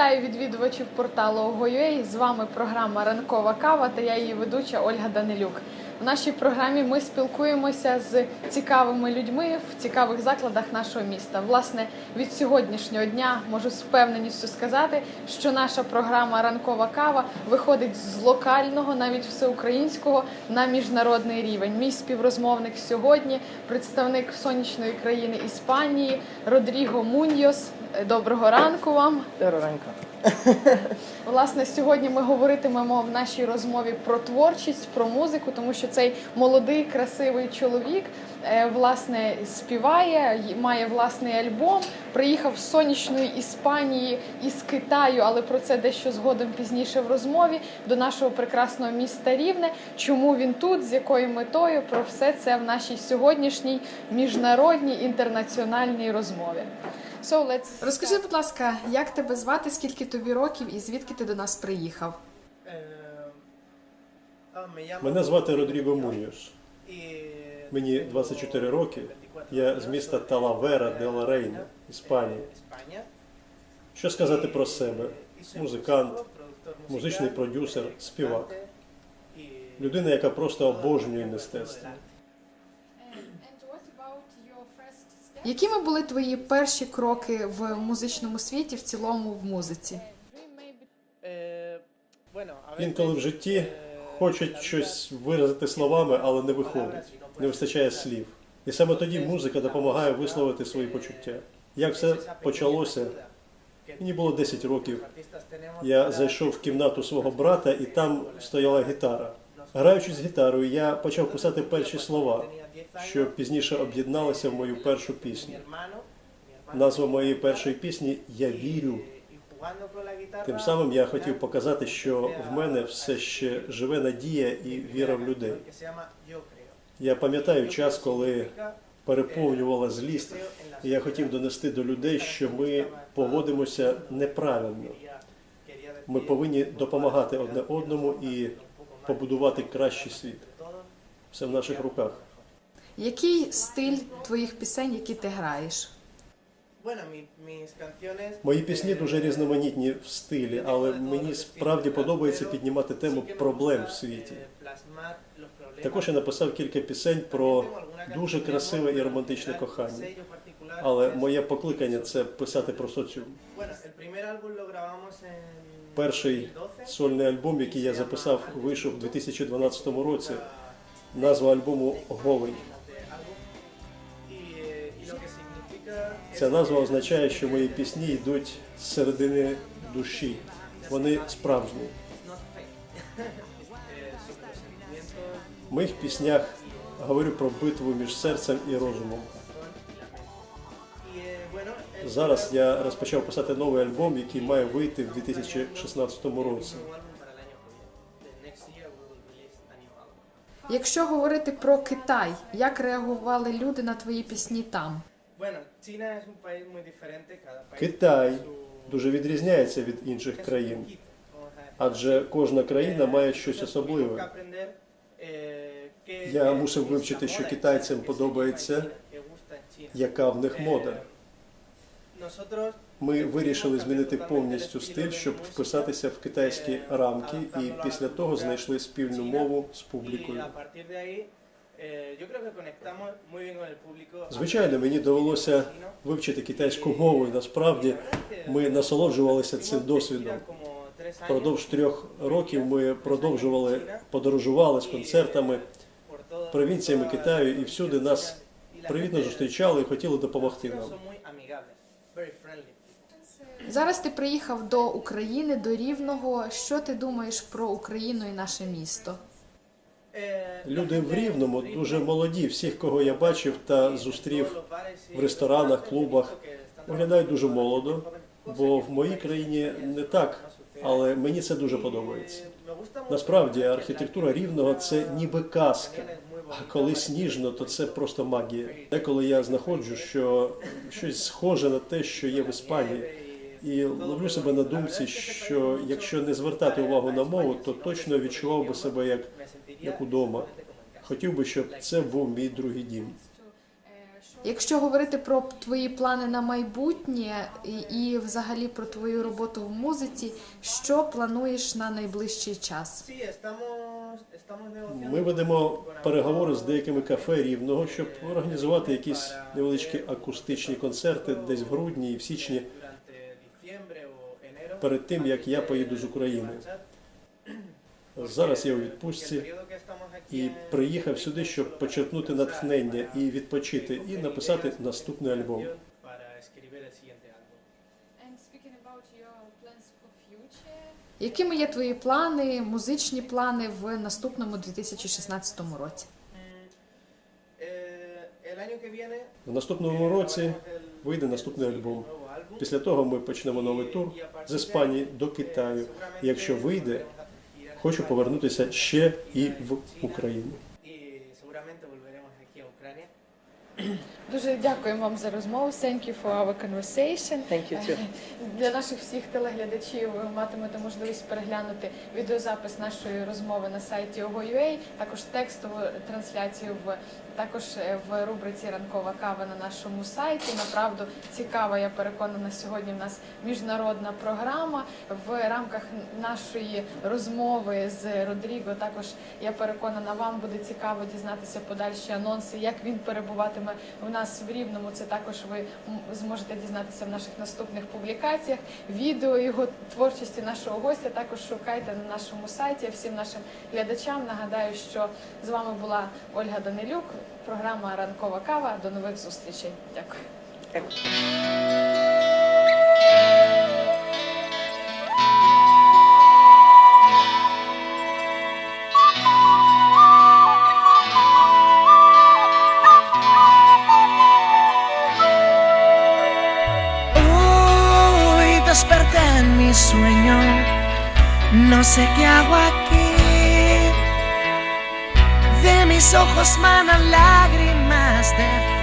Вітаю відвідувачів порталу Ого.ua. З вами програма Ранкова кава та я її ведуча Ольга Данилюк. В нашій програмі ми спілкуємося з цікавими людьми в цікавих закладах нашого міста. Власне, від сьогоднішнього дня можу з впевненістю сказати, що наша програма Ранкова кава виходить з локального, навіть всеукраїнського на міжнародний рівень. Мій співрозмовник сьогодні представник сонячної країни Іспанії Родріго Муньйос. Доброго ранку вам. Ранка. Власне, сьогодні ми говоритимемо в нашій розмові про творчість, про музику, тому що цей молодий, красивий чоловік е, власне співає, має власний альбом. Приїхав з сонячної Іспанії із Китаю, але про це дещо згодом пізніше в розмові до нашого прекрасного міста Рівне. Чому він тут, з якою метою? Про все це в нашій сьогоднішній міжнародній інтернаціональній розмові. So let's... Розкажи, будь ласка, як тебе звати, скільки тобі років і звідки ти до нас приїхав? Мене звати Родріго Муньош. Мені 24 роки. Я з міста Талавера де ла Рейна, Іспанія. Що сказати про себе? Музикант, музичний продюсер, співак. Людина, яка просто обожнює мистецтво. Якими були твої перші кроки в музичному світі, в цілому в музиці? Інколи в житті хочуть щось виразити словами, але не виходить. Не вистачає слів. І саме тоді музика допомагає висловити свої почуття. Як все почалося? Мені було 10 років. Я зайшов в кімнату свого брата, і там стояла гітара. Граючи з гітарою, я почав писати перші слова, що пізніше об'єдналися в мою першу пісню. Назва моєї першої пісні Я вірю. Тим самим я хотів показати, що в мене все ще живе надія і віра в людей. Я пам'ятаю час, коли переповнювала злість, і я хотів донести до людей, що ми поводимося неправильно. Ми повинні допомагати одне одному і побудувати кращий світ. Все в наших руках. Який стиль твоїх пісень, які ти граєш? Мої пісні дуже різноманітні в стилі, але мені справді подобається піднімати тему проблем в світі. Також я написав кілька пісень про дуже красиве і романтичне кохання. Але моє покликання це писати про соціум. Перший сольний альбом, який я записав, вийшов у 2012 році. Назва альбому Голий. Ця назва означає, що мої пісні йдуть з середини душі. Вони справжні. В моїх піснях говорю про битву між серцем і розумом. Зараз я розпочав писати новий альбом, який має вийти в 2016 році. Якщо говорити про Китай, як реагували люди на твої пісні там? Китай дуже відрізняється від інших країн, адже кожна країна має щось особливе. Я мусив вивчити, що китайцям подобається, яка в них мода. Ми вирішили змінити повністю стиль, щоб вписатися в китайські рамки, і після того знайшли спільну мову з публікою. Звичайно, мені довелося вивчити китайську мову, і насправді ми насолоджувалися цим досвідом. Впродовж трьох років ми продовжували подорожували з концертами провінціями Китаю, і всюди нас привітно зустрічали і хотіли допомогти нам. Зараз ти приїхав до України, до Рівного. Що ти думаєш про Україну і наше місто? Люди в Рівному дуже молоді. Всіх, кого я бачив та зустрів в ресторанах, клубах, виглядають дуже молодо, бо в моїй країні не так, але мені це дуже подобається. Насправді архітектура рівного це ніби казка. А коли сніжно, то це просто магія. Деколи я знаходжу, що щось схоже на те, що є в Іспанії, і ловлю себе на думці, що якщо не звертати увагу на мову, то точно відчував би себе як, як удома. Хотів би, щоб це був мій другий дім. Якщо говорити про твої плани на майбутнє і, і взагалі про твою роботу в музиці, що плануєш на найближчий час? Ми ведемо переговори з деякими кафе рівного, щоб організувати якісь невеличкі акустичні концерти десь в грудні і в січні перед тим, як я поїду з України. Зараз я у відпустці І приїхав сюди, щоб почерпнути натхнення і відпочити, і написати наступний альбом. Якими є твої плани, музичні плани в наступному 2016 році? В наступному році вийде наступний альбом. Після того ми почнемо новий тур з Іспанії до Китаю. Якщо вийде, хочу повернутися ще і в Україну. Дуже дякуємо вам за розмову. Thank you for our conversation. Thank you too. Для наших всіх телеглядачів ви матимете можливість переглянути відеозапис нашої розмови на сайті OGO.ua, також текстову трансляцію в також е, в рубриці Ранкова кава на нашому сайті. Направду цікава, я переконана, сьогодні в нас міжнародна програма. В рамках нашої розмови з Родріго також я переконана, вам буде цікаво дізнатися подальші анонси, як він перебуватиме у нас в Рівному. Це також ви зможете дізнатися в наших наступних публікаціях. Відео його творчості нашого гостя також шукайте на нашому сайті. Всім нашим глядачам нагадаю, що з вами була Ольга Данилюк, програма Ранкова кава. До нових зустрічей. Дякую. Hoy desperté en mi sueño, no sé qué hago aquí. Mis ojos manan lágrimas de.